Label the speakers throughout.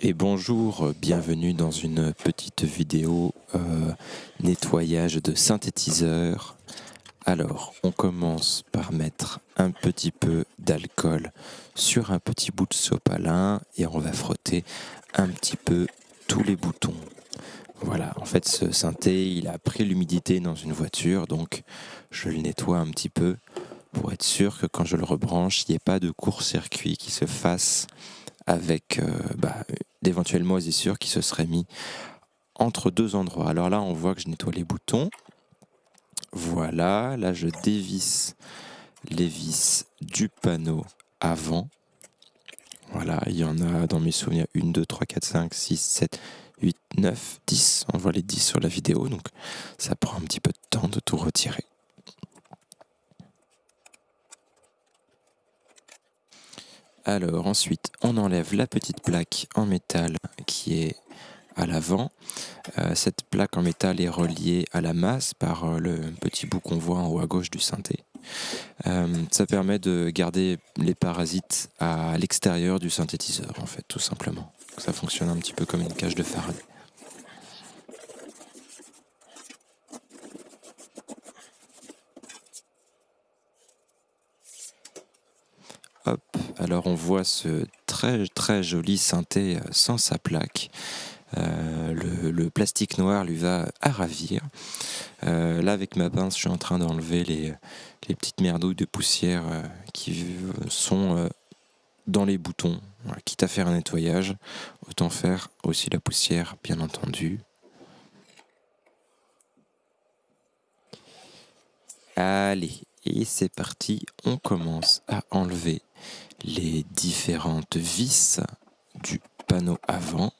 Speaker 1: Et bonjour, bienvenue dans une petite vidéo euh, nettoyage de synthétiseur. Alors, on commence par mettre un petit peu d'alcool sur un petit bout de sopalin et on va frotter un petit peu tous les boutons. Voilà, en fait ce synthé, il a pris l'humidité dans une voiture, donc je le nettoie un petit peu pour être sûr que quand je le rebranche, il n'y ait pas de court-circuit qui se fasse avec euh, bah, d'éventuelles moisissures qui se seraient mis entre deux endroits. Alors là, on voit que je nettoie les boutons. Voilà, là je dévisse les vis du panneau avant. Voilà, il y en a dans mes souvenirs 1, 2, 3, 4, 5, 6, 7, 8, 9, 10. On voit les 10 sur la vidéo, donc ça prend un petit peu de temps de tout retirer. Alors ensuite, on enlève la petite plaque en métal qui est à l'avant. Euh, cette plaque en métal est reliée à la masse par euh, le petit bout qu'on voit en haut à gauche du synthé. Euh, ça permet de garder les parasites à l'extérieur du synthétiseur, en fait, tout simplement. Ça fonctionne un petit peu comme une cage de Faraday. Alors on voit ce très très joli synthé euh, sans sa plaque. Euh, le, plastique noir lui va à ravir. Euh, là, avec ma pince, je suis en train d'enlever les, petites merdouilles de poussière qui sont dans les boutons. quitte à faire un nettoyage, autant faire aussi la poussière, bien entendu. Allez, et c'est parti, on commence à enlever les différentes vis du panneau avant.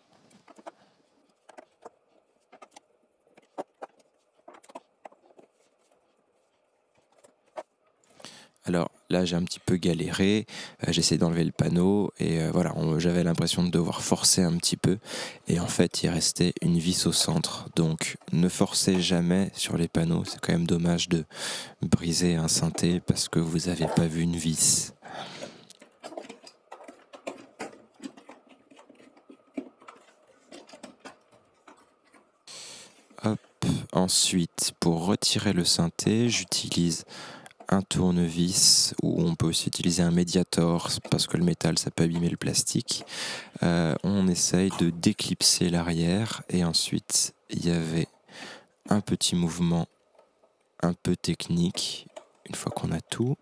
Speaker 1: Alors là, j'ai un petit peu galéré. Euh, j'essaie d'enlever le panneau et euh, voilà, j'avais l'impression de devoir forcer un petit peu. Et en fait, il restait une vis au centre. Donc, ne forcez jamais sur les panneaux. C'est quand même dommage de briser un synthé parce que vous n'avez pas vu une vis. Ensuite, pour retirer le synthé, j'utilise un tournevis ou on peut aussi utiliser un médiator parce que le métal ça peut abîmer le plastique. Euh, on essaye de déclipser l'arrière et ensuite il y avait un petit mouvement un peu technique une fois qu'on a tout.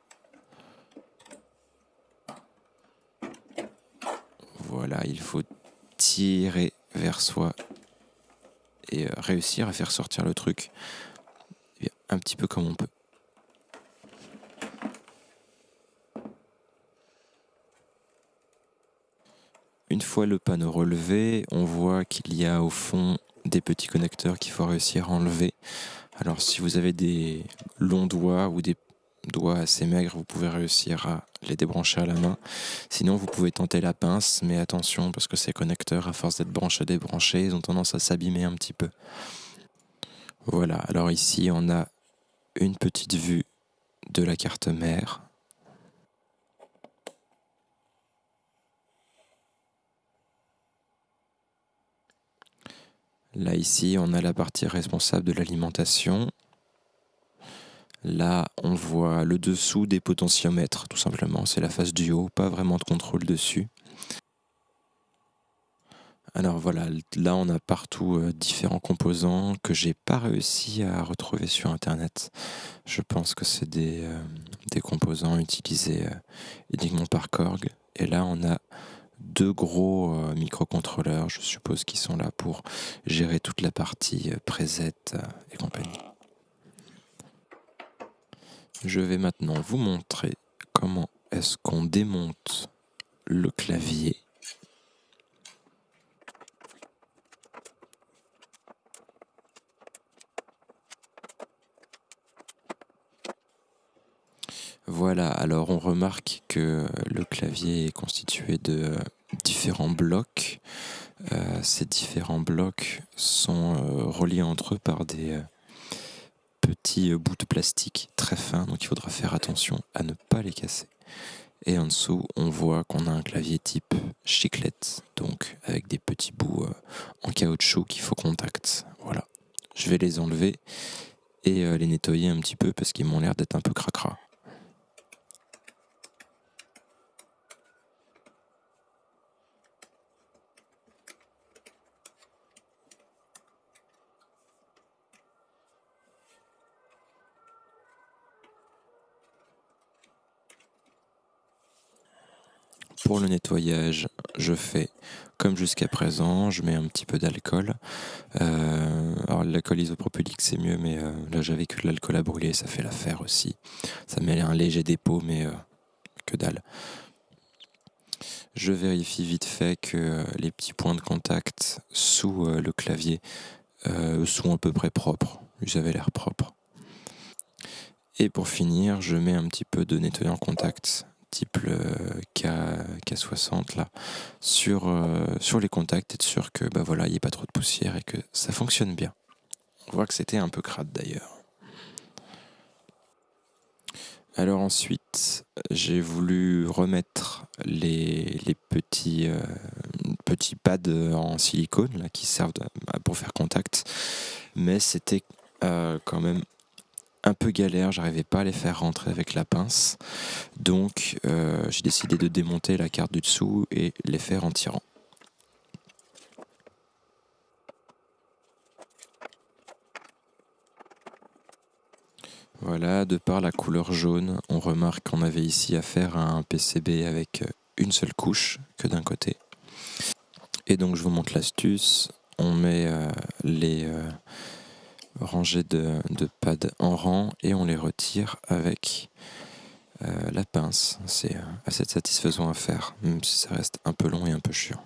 Speaker 1: Voilà, il faut tirer vers soi et euh, réussir à faire sortir le truc un petit peu comme on peut. Une fois le panneau relevé, on voit qu'il y a au fond des petits connecteurs qu'il faut réussir à enlever. Alors si vous avez des longs doigts ou des doigts assez maigres, vous pouvez réussir à les débrancher à la main. Sinon, vous pouvez tenter la pince, mais attention parce que ces connecteurs, à force d'être branchés, débranchés, ils ont tendance à s'abîmer un petit peu. Voilà, alors ici, on a une petite vue de la carte mère. Là, ici, on a la partie responsable de l'alimentation. Là, on voit le dessous des potentiomètres, tout simplement. C'est la face du haut, pas vraiment de contrôle dessus. Alors voilà, là on a partout euh, différents composants que j'ai pas réussi à retrouver sur internet. Je pense que c'est des, euh, composants utilisés euh, uniquement par Korg. Et là on a deux gros microcontrôleurs, je suppose, qui sont là pour gérer toute la partie preset et compagnie. Je vais maintenant vous montrer comment est-ce qu'on démonte le clavier. Voilà, alors on remarque que le clavier est constitué de différents blocs. Euh, ces différents blocs sont euh, reliés entre eux par des, euh, petits euh, bouts de plastique très fins, donc il faudra faire attention à ne pas les casser. Et en dessous, on voit qu'on a un clavier type chiclette, donc avec des petits bouts euh, en caoutchouc qu'il faut contact. Voilà. Je vais les enlever et euh, les nettoyer un petit peu parce qu'ils m'ont l'air d'être un peu cracra. Pour le nettoyage, je fais comme jusqu'à présent, je mets un petit peu d'alcool. Euh, alors l'alcool isopropylique c'est mieux, mais euh, là j'avais que de l'alcool à brûler, ça fait l'affaire aussi. Ça met un léger dépôt, mais euh, que dalle. Je vérifie vite fait que les petits points de contact sous le clavier sont à peu près propres. Ils avaient l'air propres. Et pour finir, je mets un petit peu de nettoyant contact type K, 60 là, sur, euh, sur les contacts, être sûr que bah voilà, il n'y ait pas trop de poussière et que ça fonctionne bien. On voit que c'était un peu crade d'ailleurs. Alors ensuite, j'ai voulu remettre les, les petits, euh, petits pads en silicone qui servent pour faire contact, mais c'était euh, quand même un peu galère, j'arrivais pas à les faire rentrer avec la pince. Donc euh, j'ai décidé de démonter la carte du dessous et les faire en tirant. Voilà, de par la couleur jaune, on remarque qu'on avait ici affaire à un PCB avec une seule couche que d'un côté. Et donc je vous montre l'astuce. On met euh, les, euh, rangées de, pads en rang et on les retire avec euh, la pince. C'est euh, assez satisfaisant à faire, même si ça reste un peu long et un peu chiant.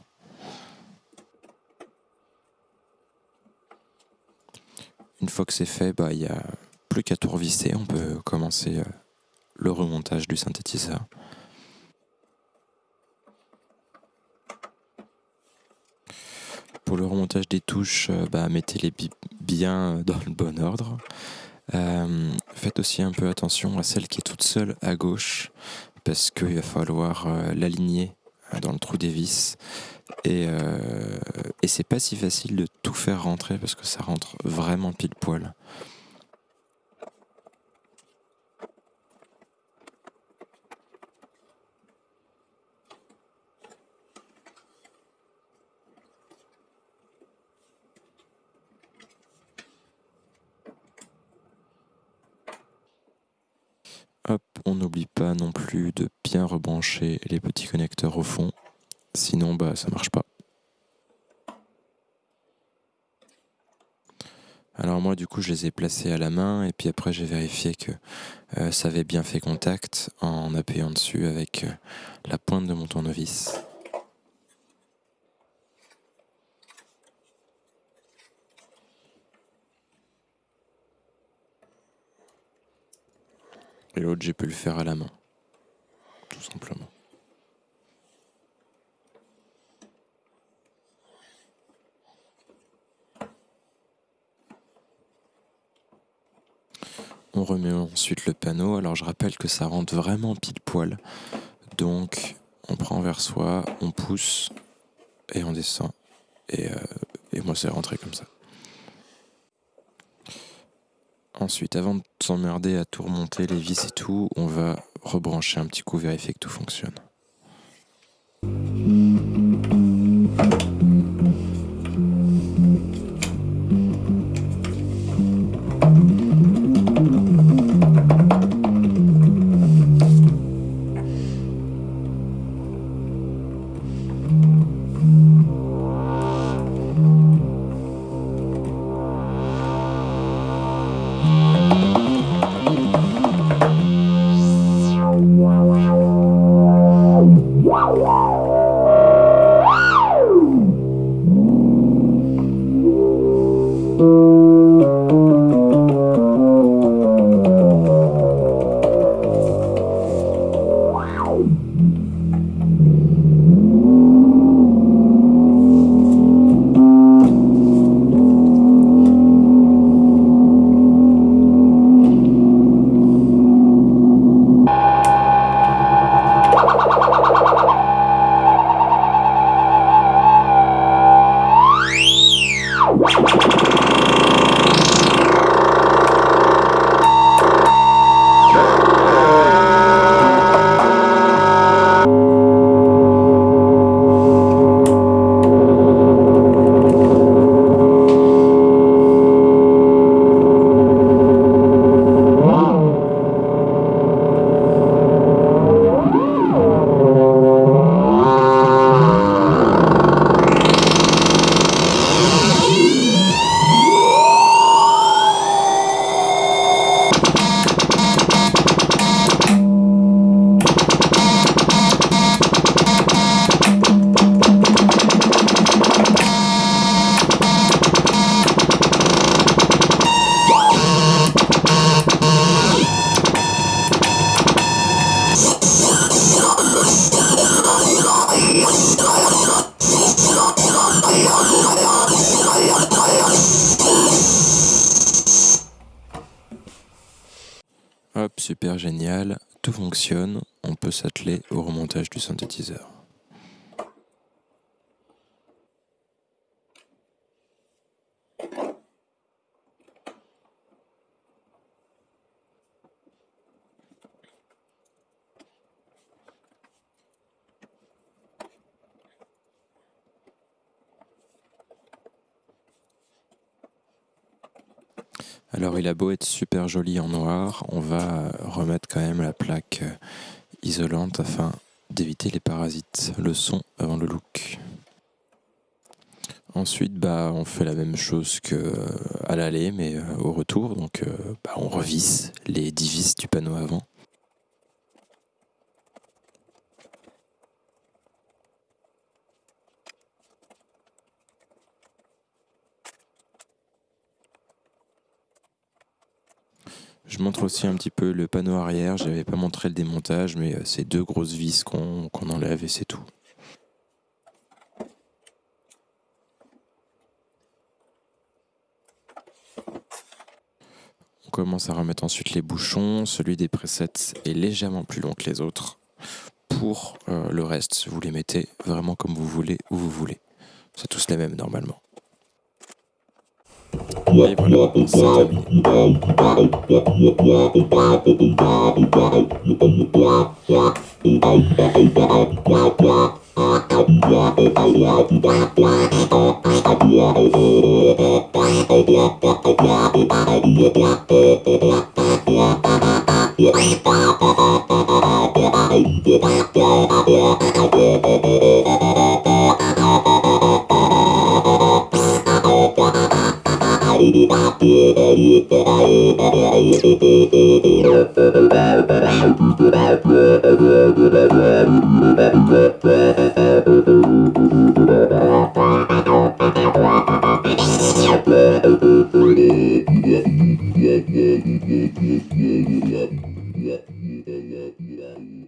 Speaker 1: Une fois que c'est fait, bah, il n'y a plus qu'à tout revisser. On peut commencer euh, le remontage du synthétiseur. Le remontage des touches, bah, mettez-les bien dans le bon ordre. Euh, faites aussi un peu attention à celle qui est toute seule à gauche, parce qu'il va falloir euh, l'aligner euh, dans le trou des vis. Et, et c'est pas si facile de tout faire rentrer parce que ça rentre vraiment pile poil. Hop, on n'oublie non plus de bien rebrancher les petits connecteurs au fond, sinon bah ça marche pas. Alors moi du coup je les ai placés à la main et puis après j'ai vérifié que euh, ça avait bien fait contact en appuyant dessus avec euh, la pointe de mon tournevis. Et l'autre, j'ai pu le faire à la main. Simplement. On remet ensuite le panneau. Alors je rappelle que ça rentre vraiment pile poil. Donc on prend vers soi, on pousse et on descend. Et, euh, et moi c'est rentré comme ça. Ensuite, avant de s'emmerder à tout remonter, les vis et tout, on va rebrancher un petit coup, vérifier que tout fonctionne. Hop, super génial, tout fonctionne, on peut s'atteler au remontage du synthétiseur. Alors il a beau être super joli en noir, on va remettre quand même la plaque euh, isolante afin d'éviter les parasites, le son avant le look. Ensuite, bah, on fait la même chose qu'à euh, l'aller, mais euh, au retour. Donc, bah, on revisse les 10 vis du panneau avant. Je montre aussi un petit peu le panneau arrière. Je n'avais pas montré le démontage, mais euh, c'est deux grosses vis qu'on enlève et c'est tout. On commence à remettre ensuite les bouchons. Celui des presets est légèrement plus long que les autres. Pour euh, le reste, vous les mettez vraiment comme vous voulez, où vous voulez. C'est tous les mêmes normalement. Bye. Yeah.